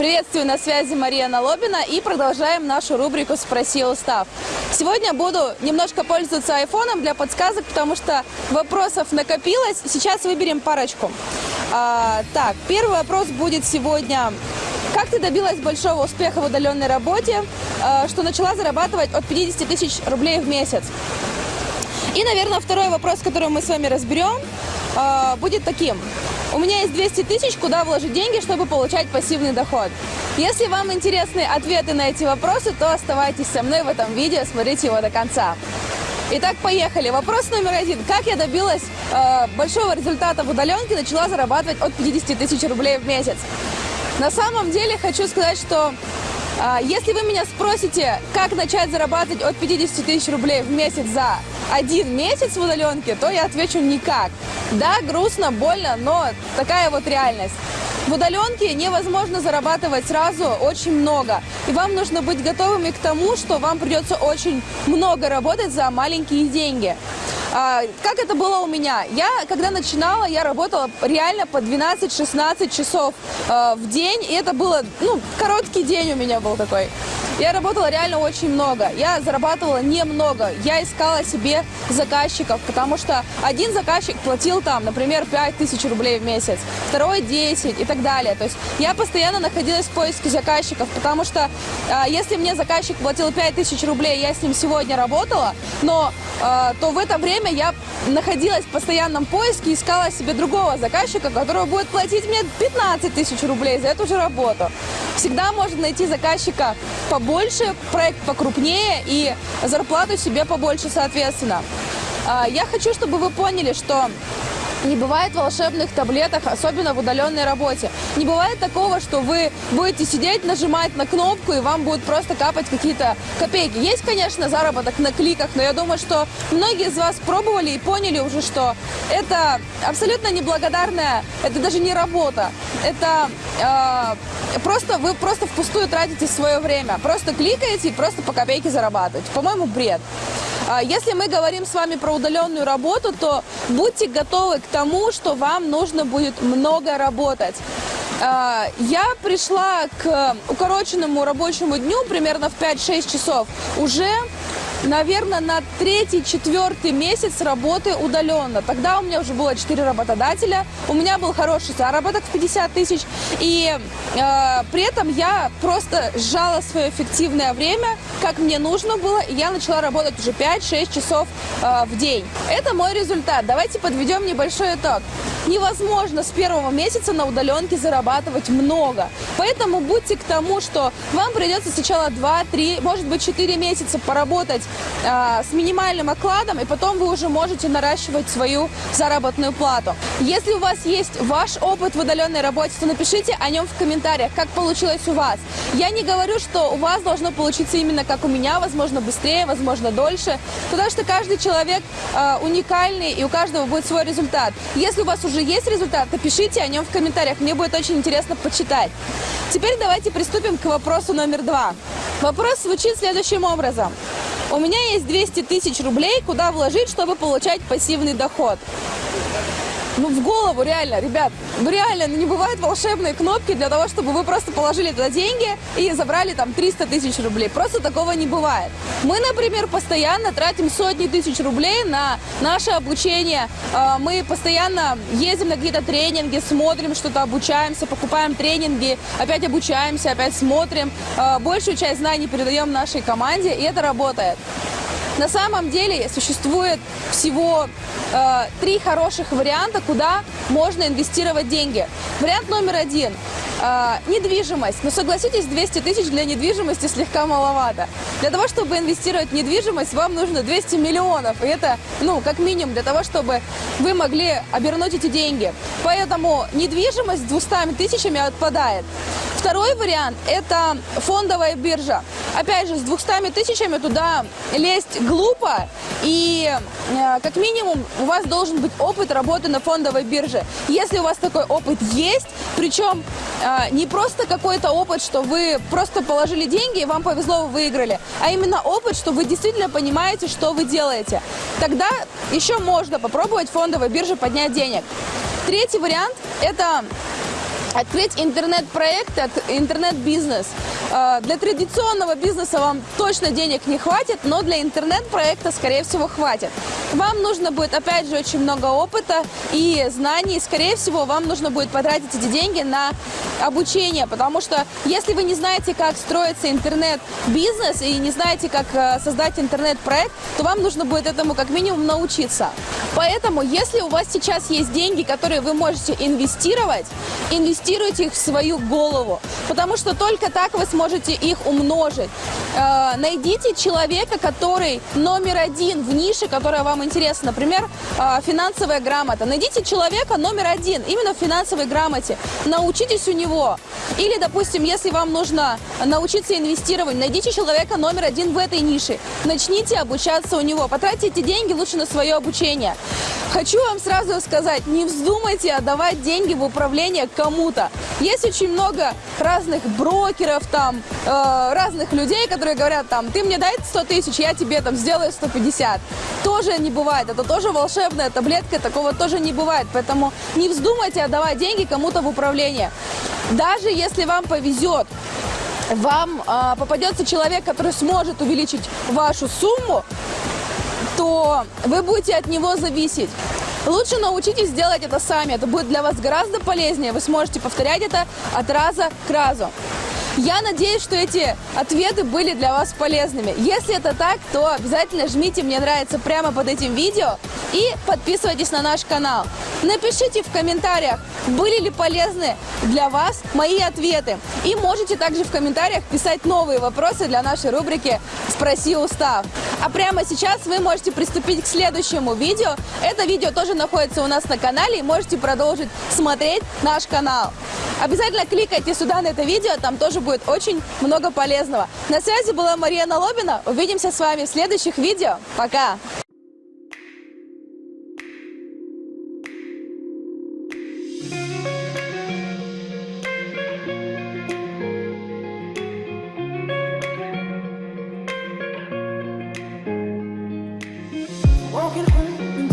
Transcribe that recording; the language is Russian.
Приветствую, на связи Мария Налобина и продолжаем нашу рубрику «Спроси устав». Сегодня буду немножко пользоваться айфоном для подсказок, потому что вопросов накопилось. Сейчас выберем парочку. А, так, первый вопрос будет сегодня. Как ты добилась большого успеха в удаленной работе, а, что начала зарабатывать от 50 тысяч рублей в месяц? И, наверное, второй вопрос, который мы с вами разберем, а, будет таким. У меня есть 200 тысяч, куда вложить деньги, чтобы получать пассивный доход. Если вам интересны ответы на эти вопросы, то оставайтесь со мной в этом видео, смотрите его до конца. Итак, поехали. Вопрос номер один. Как я добилась э, большого результата в удаленке, начала зарабатывать от 50 тысяч рублей в месяц? На самом деле хочу сказать, что если вы меня спросите, как начать зарабатывать от 50 тысяч рублей в месяц за один месяц в удаленке, то я отвечу никак. Да, грустно, больно, но такая вот реальность. В удаленке невозможно зарабатывать сразу очень много. И вам нужно быть готовыми к тому, что вам придется очень много работать за маленькие деньги. А, как это было у меня? Я, когда начинала, я работала реально по 12-16 часов а, в день. И это было, ну, короткий день у меня был такой. Я работала реально очень много. Я зарабатывала немного. Я искала себе заказчиков, потому что один заказчик платил там, например, 5 тысяч рублей в месяц, второй 10 и так далее. То есть я постоянно находилась в поиске заказчиков, потому что э, если мне заказчик платил 5 тысяч рублей, я с ним сегодня работала, но э, то в это время я находилась в постоянном поиске, искала себе другого заказчика, который будет платить мне 15 тысяч рублей за эту же работу. Всегда можно найти заказчика побольше, проект покрупнее и зарплату себе побольше соответственно. А, я хочу, чтобы вы поняли, что не бывает волшебных таблеток, особенно в удаленной работе. Не бывает такого, что вы будете сидеть, нажимать на кнопку, и вам будут просто капать какие-то копейки. Есть, конечно, заработок на кликах, но я думаю, что многие из вас пробовали и поняли уже, что это абсолютно неблагодарная, это даже не работа. Это э, просто вы просто впустую тратите свое время. Просто кликаете и просто по копейке зарабатываете. По-моему, бред. А если мы говорим с вами про удаленную работу, то будьте готовы к тому, что вам нужно будет много работать. А, я пришла к укороченному рабочему дню примерно в 5-6 часов уже наверное, на третий-четвертый месяц работы удаленно. Тогда у меня уже было 4 работодателя, у меня был хороший заработок в 50 тысяч, и э, при этом я просто сжала свое эффективное время, как мне нужно было, и я начала работать уже 5-6 часов э, в день. Это мой результат. Давайте подведем небольшой итог. Невозможно с первого месяца на удаленке зарабатывать много. Поэтому будьте к тому, что вам придется сначала 2-3, может быть 4 месяца поработать э, с минимальным окладом, и потом вы уже можете наращивать свою заработную плату. Если у вас есть ваш опыт в удаленной работе, то напишите о нем в комментариях, как получилось у вас. Я не говорю, что у вас должно получиться именно как у меня, возможно, быстрее, возможно, дольше, потому что каждый человек э, уникальный, и у каждого будет свой результат. Если у вас уже есть результат, то пишите о нем в комментариях, мне будет очень интересно почитать. Теперь давайте приступим к вопросу номер два. Вопрос звучит следующим образом. У меня есть 200 тысяч рублей, куда вложить, чтобы получать пассивный доход? Ну, в голову, реально, ребят, ну, реально, ну, не бывает волшебной кнопки для того, чтобы вы просто положили туда деньги и забрали там 300 тысяч рублей. Просто такого не бывает. Мы, например, постоянно тратим сотни тысяч рублей на наше обучение. А, мы постоянно ездим на какие-то тренинги, смотрим что-то, обучаемся, покупаем тренинги, опять обучаемся, опять смотрим. А, большую часть знаний передаем нашей команде, и это работает. На самом деле существует всего э, три хороших варианта, куда можно инвестировать деньги. Вариант номер один э, – недвижимость. Но согласитесь, 200 тысяч для недвижимости слегка маловато. Для того, чтобы инвестировать в недвижимость, вам нужно 200 миллионов. И это, ну, как минимум, для того, чтобы вы могли обернуть эти деньги. Поэтому недвижимость с 200 тысячами отпадает. Второй вариант – это фондовая биржа. Опять же, с 200 тысячами туда лезть глупо, и э, как минимум у вас должен быть опыт работы на фондовой бирже. Если у вас такой опыт есть, причем э, не просто какой-то опыт, что вы просто положили деньги и вам повезло, вы выиграли, а именно опыт, что вы действительно понимаете, что вы делаете. Тогда еще можно попробовать фондовой бирже поднять денег. Третий вариант – это Открыть интернет-проект, интернет-бизнес. Э, Для традиционного бизнеса вам точно денег не хватит, но для интернет-проекта, скорее всего, хватит. Вам нужно будет, опять же, очень много опыта и знаний. Скорее всего, вам нужно будет потратить эти деньги на обучение, потому что если вы не знаете, как строится интернет-бизнес и не знаете, как э, создать интернет-проект, то вам нужно будет этому как минимум научиться. Поэтому, если у вас сейчас есть деньги, которые вы можете инвестировать, инвестируйте их в свою голову, потому что только так вы сможете их умножить. Э, найдите человека, который номер один в нише, которая вам интересна, например, э, финансовая грамота. Найдите человека номер один именно в финансовой грамоте, научитесь у него. Или, допустим, если вам нужно научиться инвестировать, найдите человека номер один в этой нише, начните обучаться у него, потратьте эти деньги лучше на свое обучение. Хочу вам сразу сказать, не вздумайте отдавать деньги в управление кому-то. Есть очень много разных брокеров, там, э, разных людей, которые говорят, там, ты мне дай 100 тысяч, я тебе там сделаю 150. Тоже не бывает, это тоже волшебная таблетка, такого тоже не бывает. Поэтому не вздумайте отдавать деньги кому-то в управление. Даже если вам повезет, вам э, попадется человек, который сможет увеличить вашу сумму, то вы будете от него зависеть. Лучше научитесь делать это сами. Это будет для вас гораздо полезнее. Вы сможете повторять это от раза к разу. Я надеюсь, что эти ответы были для вас полезными. Если это так, то обязательно жмите «Мне нравится» прямо под этим видео и подписывайтесь на наш канал. Напишите в комментариях, были ли полезны для вас мои ответы. И можете также в комментариях писать новые вопросы для нашей рубрики «Спроси устав». А прямо сейчас вы можете приступить к следующему видео. Это видео тоже находится у нас на канале и можете продолжить смотреть наш канал. Обязательно кликайте сюда на это видео, там тоже будет очень много полезного. На связи была Мария Налобина. Увидимся с вами в следующих видео. Пока! walking home in